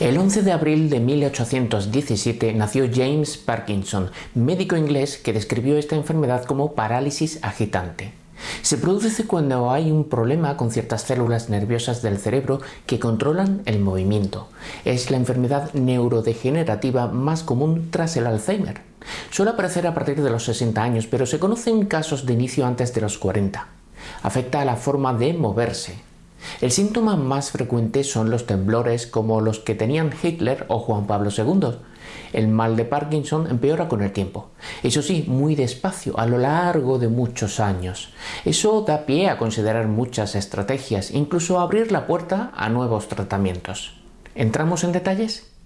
El 11 de abril de 1817 nació James Parkinson, médico inglés que describió esta enfermedad como parálisis agitante. Se produce cuando hay un problema con ciertas células nerviosas del cerebro que controlan el movimiento. Es la enfermedad neurodegenerativa más común tras el Alzheimer. Suele aparecer a partir de los 60 años, pero se conocen casos de inicio antes de los 40. Afecta a la forma de moverse, el síntoma más frecuente son los temblores como los que tenían Hitler o Juan Pablo II. El mal de Parkinson empeora con el tiempo. Eso sí, muy despacio, a lo largo de muchos años. Eso da pie a considerar muchas estrategias, incluso abrir la puerta a nuevos tratamientos. ¿Entramos en detalles?